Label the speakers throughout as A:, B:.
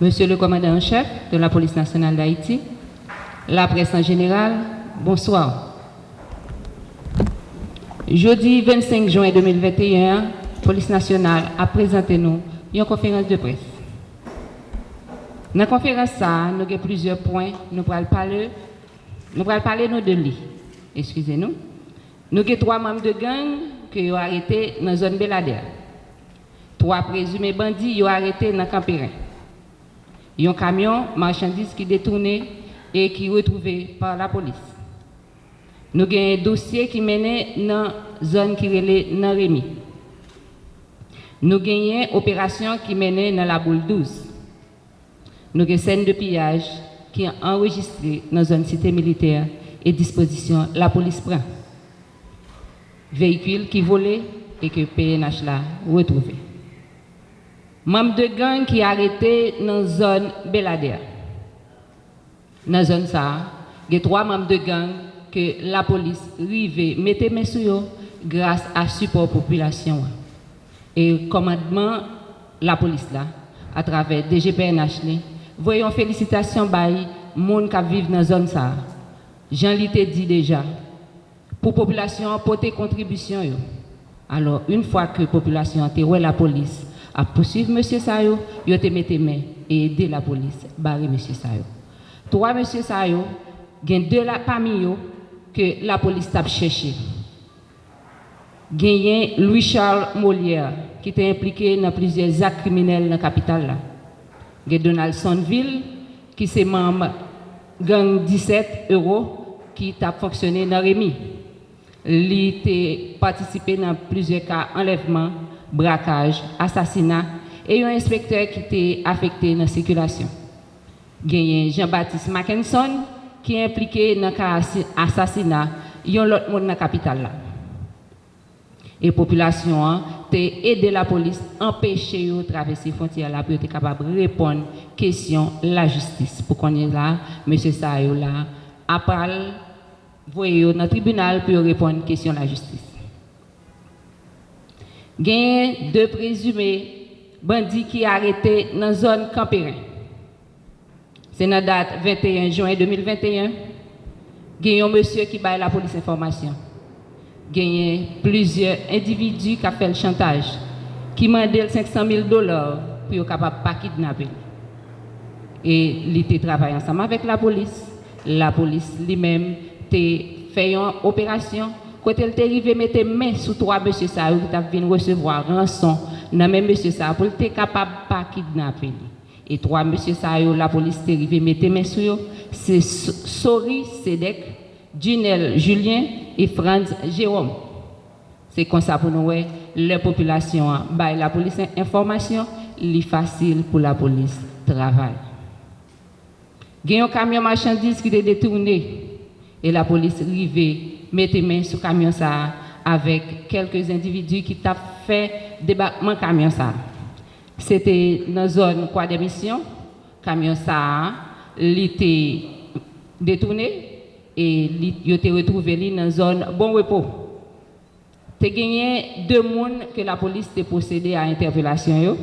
A: Monsieur le commandant en chef de la police nationale d'Haïti, la presse en général, bonsoir. Jeudi 25 juin 2021, police nationale a présenté nous une conférence de presse. Dans la conférence, nous avons plusieurs points. Nous allons parler, nous allons lui. Excusez-nous. Nous avons trois membres de gang qui ont arrêtés dans la zone Belader. Trois présumés bandits ont arrêtés dans le Campérin. Un camion marchandise qui détourné et qui retrouvé par la police. Nous avons un dossier qui mène dans la zone qui est dans Rémi. Nous avons une opération qui mène dans la boule 12. Nous avons une scène de pillage qui est enregistrée dans la zone cité militaire et disposition la police prend. Véhicule qui volé et que PNH l'a retrouvé. Membre de gang qui arrêté dans la zone Belader. Dans la zone ça, il y a trois membres de gang que la police rive mettez mes sur grâce à support population. Et commandement la police là, à travers DGPNH, voyons félicitations by monde qui vivent dans la zone ça. Jean l'ai dit déjà, pour la population, porter contribution. Alors, une fois que la population a la police, à poursuivre M. Sayo, il a mis main et aider la police, barrer M. Sayo. Trois M. Sayo, il y a deux parmi eux que la police a cherché. Il Louis-Charles Molière, qui était impliqué dans plusieurs actes criminels dans la capitale. Il y a Donald qui est membre gang 17 euros, qui a fonctionné dans Rémi. Il a participé dans plusieurs cas enlèvement, brakaj, asasina, e yon inspektor ki te afekte nan sekulasyon. Genyen Jean-Baptiste Mackenson ki implike nan ka asasina yon lot moun nan kapital la. E populasyon an, te ede la polis empeshe yo travesi fontiya la pou yo te kapab repon kesyon la justis. Pou konen la, M. Sayo la, apal voye yo nan tribunal pou yo repon kesyon la justis. gen de prezume bandi ki arete nan zon Kamperin. Se nan dat 21 juen 2021, gen yon monsye ki baye la polis informasyon. Gen yon plizye individu ka fel chantaj, ki mandel 500.000 dolar pou yo kapap pa kidnapil. E li te travay ansama vek la polis, la polis li mem te feyon operasyon, quand elle est arrivée, mettre main sur trois monsieur ça qui t'a venu recevoir rançon dans même monsieur ça pour être capable de pas kidnapper. Et trois monsieur ça la police est arrivée, mettre main sur eux, c'est Sori Sedek, Junel Julien et Franz Jérôme. C'est comme ça pour nous, la population, bah, la police information, c'est facile pour la police travail. Il y a un camion marchandise qui est détourné et la police arrivée mettez main sur le camion ça avec quelques individus qui t'a fait débarquement camion ça. C'était dans la zone quoi d'émission. Camion ça, était détourné et il était retrouvé dans la zone bon repos. Tu gagné deux personnes que la police a procédé à interpellation.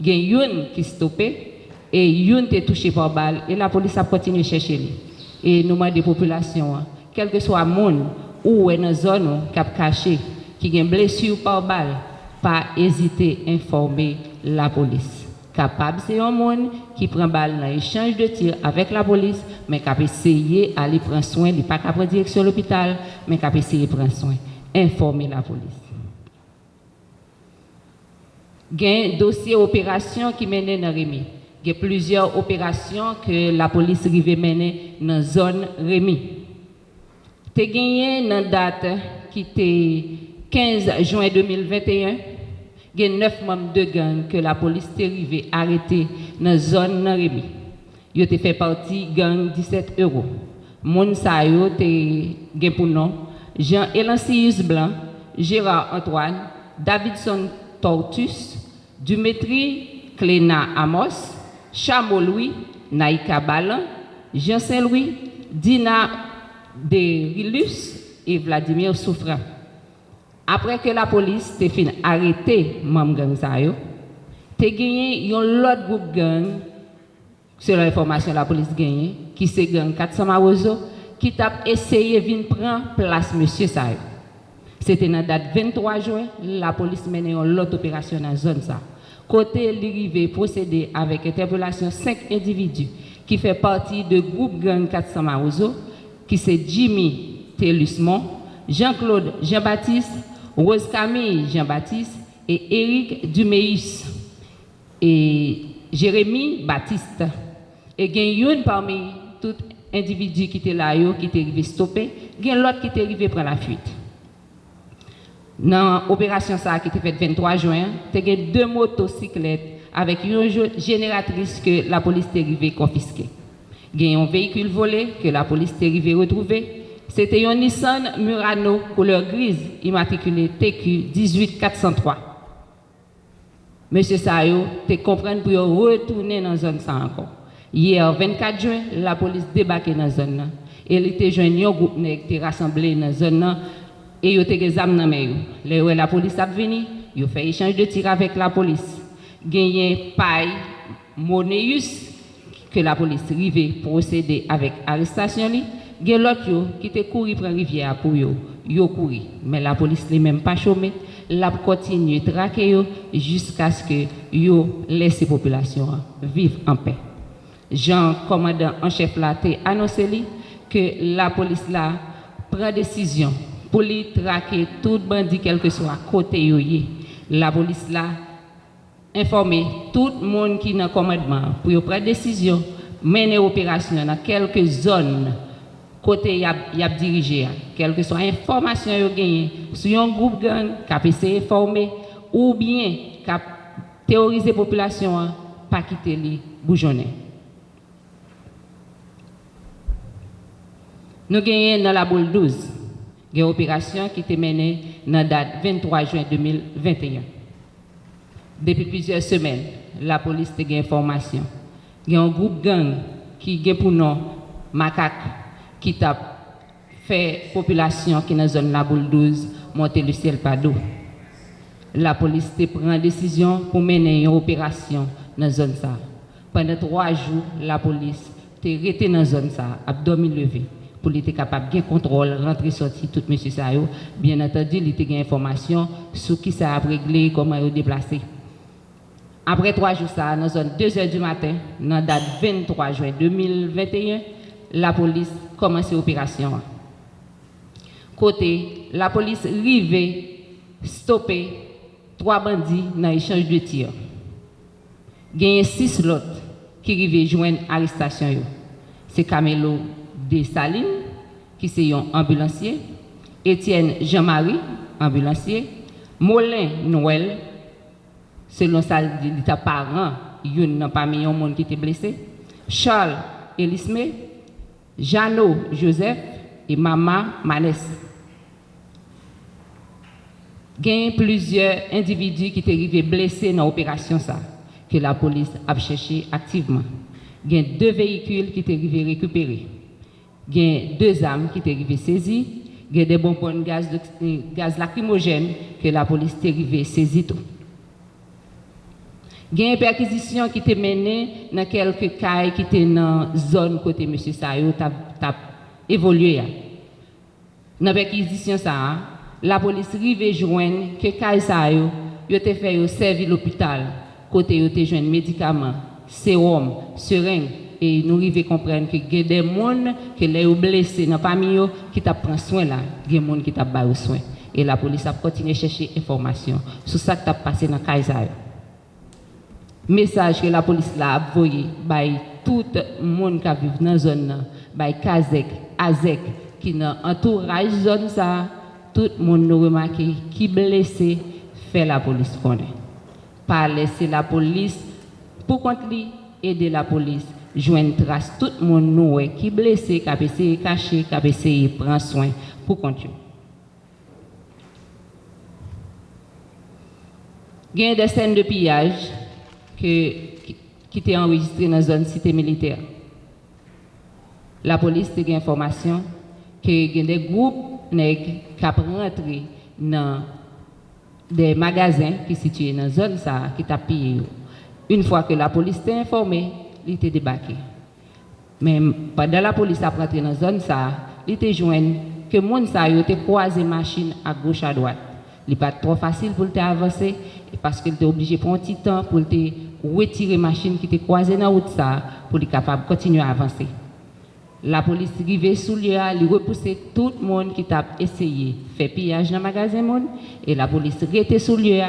A: Il y a une qui stoppé et une qui touché par balle et la police a continué à chercher. Et e nouman de populasyon an. Kelke swa moun ou wè nan zon nou kap kache ki gen blesi ou pa ou bal, pa ezite informe la polis. Kapab se yon moun ki pren bal nan echange de tir avèk la polis, men kap eseye alè pren soin, li pa kap re direksyon l'opital, men kap eseye pren soin. Informe la polis. Gen dosye operasyon ki menen nan remi. Il y a plusieurs opérations que la police arrive mener dans la zone Rémi. Tu gagné dans date qui était 15 juin 2021. Il y a 9 membres de gang que la police est arrivée arrêter dans la zone Rémi. Ils ont fait partie gang 17 euros. Moun sa yo te pour nom Jean Elancius Blanc, Gérard Antoine, Davidson Tortus, Dumétri Cléna Amos, Chamo Louis, Naïka Balan, Jean Saint-Louis, Dina de Rilus et Vladimir Souffrant. Après que la police a fini arrêté Mam Gang Sayo, te gagné un autre groupe gang selon l'information la police gagne, qui se gang 400 Marozo, qui t'a essayé de prendre place monsieur Sayo. C'était la date 23 juin, la police menait l'autre opération dans la zone. Côté l'arrivée procéder avec interpellation cinq individus qui fait partie du groupe gang 400 Marozo, qui c'est Jimmy Telusmont, Jean-Claude Jean-Baptiste, Rose Camille Jean-Baptiste et Éric Dumeis et Jérémy Baptiste. Et il y a une parmi tous individus qui étaient là, qui étaient arrivés stopper, il y a l'autre qui est arrivé prendre la fuite. Dans l'opération qui était faite le 23 juin, il y a deux motocyclettes avec une génératrice que la police est arrivée confisquer. Il y a un véhicule volé que la police est arrivée retrouver. C'était un Nissan Murano couleur grise immatriculé TQ 18403. Monsieur Sayo, tu comprends pour retourner dans la zone ça encore. Hier, 24 juin, la police débarqué dans la zone. Elle était joint un groupe qui était rassemblé dans la zone E yo te ge zam nan men yo. Le yo e la polis ap veni, yo fe echange de tir avèk la polis. Genyen pay moneyus ke la polis rive prosede avèk arrestasyon li. Gen lot yo ki te kouri pran rivye apou yo, yo kouri. Men la polis li menm pa chome, la kontinye trake yo jiska skè yo lese populasyon viv an pe. Jan komandan an chef la te anonseli ke la polis la pran desisyon pou li trake tout bandi kelke so a kote yo ye. La polis la informe tout moun ki nan komedman pou yo pre desisyon mene operasyon nan kelke zon kote yap, yap dirije ya. Kelke so a informasyon yo genye sou yon group gang kap ese informe ou bien kap teorize populasyon an pa kite li boujone. Nous gagnons dans la boule 12. Une opération qui été menée dans la date 23 juin 2021. Depuis plusieurs semaines, la police a une information. Il y a un groupe gang qui a pour nom Macaque qui a fait population qui est dans la zone la boule 12 monter le ciel d'eau. La police a pris une décision pour mener une opération dans la zone ça. Pendant trois jours, la police a été dans la zone ça, abdomen levé pour être capable de contrôle, rentrer, sortir, tout monsieur ça. Bien entendu, il a une information sur qui ça a réglé, comment il déplacé. Après trois jours, ça, dans zone 2 h du matin, dans la date 23 juin 2021, la police commence l'opération. Côté, la police arrive stopper trois bandits dans l'échange de tirs. Il y a six autres qui arrivent joindre l'arrestation. C'est Camelo Salines, qui est un ambulancier, Étienne Jean-Marie, ambulancier, Molin Noël, selon ça, il était parent, il n'y a pas mis un monde qui était blessé, Charles Elisme, Jeannot Joseph et Maman Manès. Il y a plusieurs individus qui étaient arrivés blessés dans l'opération que la police a cherché activement. Il y a deux véhicules qui étaient arrivés récupérés. Il y a deux armes qui étaient arrivées saisies. Il y a des bonbons de gaz, de, gaz lacrymogène que la police est arrivée saisie. Il y a une perquisition qui était menée dans quelques cas qui étaient dans la zone côté M. Sayo a évolué. Dans la perquisition, ça, la police arrive joindre que Kai Sayo a fait servir l'hôpital côté yo te joindre médicaments, sérum, seringue et nous arrivons à comprendre que il y a des gens qui sont blessés dans la famille qui prennent soin là, il y a des gens qui prennent soin. Et la police a continué à chercher information sur ça qui a passé dans Kaiser. Message que la police a envoyé par tout le monde qui vit dans la zone, par Kazek, Azek, qui est dans l'entourage de la zone, ça, tout le monde nous remarqué qui est blessé, fait la police connaître. Pas laisser la police pour contre aider la police jwen tras tout moun nou we, ki blese, ka peseye kache, ka peseye pran soen pou konti. Gen de sen de piyaj ke, ki, ki te enregistre nan zon site militer. La polis te gen informasyon ke gen de group neg kap rentre nan de magazen ki sitye nan zon sa ki tap piye yo. Un fwa ke la polis te informe, il était débarqué. Mais pendant la police a rentré dans la zone, ça, il était joint que ça yo était croisé machine à gauche à droite. Il pas trop facile pour avancer parce qu'il était obligé de prendre un petit temps pour retirer machine qui était croisée dans la route ça pour être capable de continuer à avancer. La police arrivait sous lieu, il repoussait tout le monde qui t'a essayé de faire pillage dans le magasin et la police était sous lieu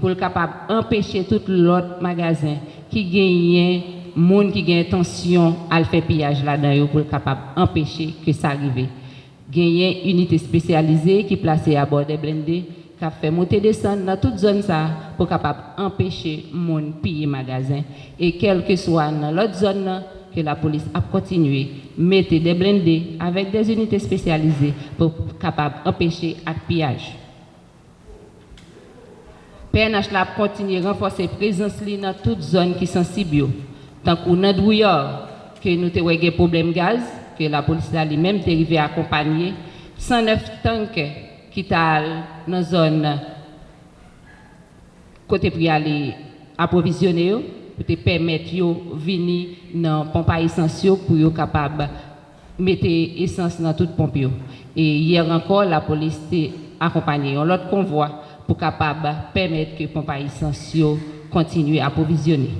A: pour être capable d'empêcher tout l'autre magasin qui gagnait monde qui gagne intention à faire pillage là-dedans pour être capable d'empêcher que ça arrive. Gagné une unité spécialisée qui est placée à bord des blindés qui a fait monter descendre dans toute zone ça pour capable empêcher monde piller magasin et quel que soit dans l'autre zone que la police a continué mettre des blindés avec des unités spécialisées pour capable empêcher le pillage. PNH a continué à renforcer la présence dans toute zone qui est sensible. Tant qu'on a que nous avons des problèmes gaz, que la police a lui-même arrivé à accompagner 109 tanks qui sont dans la zone côté pour aller approvisionner pour permettre de venir dans les pompes essentielles pour être capable de mettre essence dans toute pompe. Et hier encore, la police a accompagné l'autre convoi pour capable permettre que les pompes essentielles continuent à approvisionner.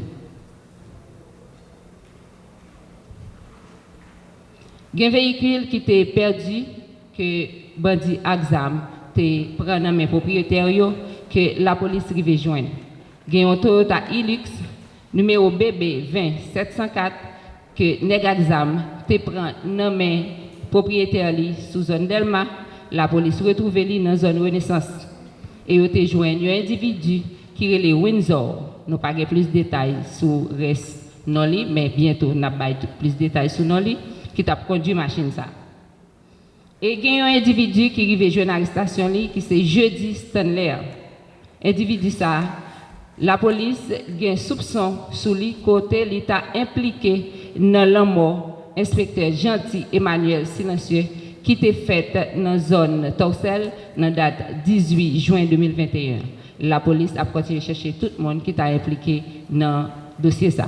A: Il y a un véhicule qui était perdu, que Bandi Axam prend dans mes propriétaires, que la police arrive joindre. Il y a un Toyota Hilux, numéro BB 20 704, que Negaxam te prend dans mes propriétaires sous zone Delma. La police retrouve lui dans zone Renaissance. et ont joint un individu qui est Windsor. Nous pas plus de détails sur reste Noli, mais bientôt nous avons plus de détails sur Noli, qui t'a conduit machine ça. Et il y a un individu qui arrive jeune arrestation qui c'est jeudi Stanley. Individu ça, la police a un soupçon sur lui côté l'État impliqué dans la mort inspecteur gentil Emmanuel Silencieux qui était faite dans la zone Torsel, dans la date 18 juin 2021. La police a continué de chercher tout le monde qui était impliqué dans le dossier. Ça.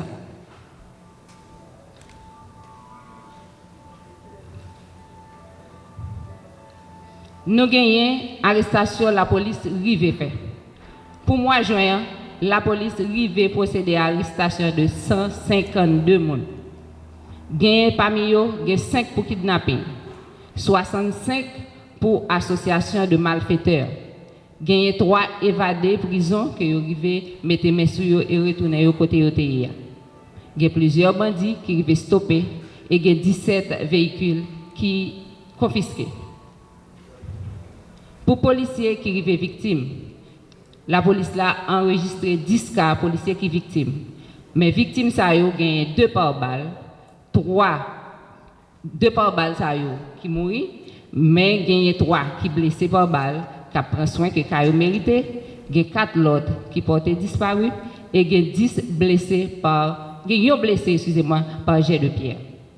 A: Nous gagnons arrestation la police rive fait. Pour moi, juin, la police rive procéder à l'arrestation de 152 personnes. Gagné parmi eux, 5 pour kidnapping. 65 pour association de malfaiteurs. Gagné 3 évadés prison vous arrivez mettre mes sur et retourner au côté de Il y a plusieurs bandits qui arrivent stopper et il y a 17 véhicules qui confisqués. Pour policiers qui arrivent victimes, la police a enregistré 10 cas policiers qui victimes. Mais victimes, ça a gagné 2 par balle, 3 2 par balle qui mourent, mais gagné 3 qui blessés par balle, qui prend soin que ont mérité, il y a 4 autres qui portaient disparu et il y a 10 blessés par, blessés, excusez-moi, par jet de pierre.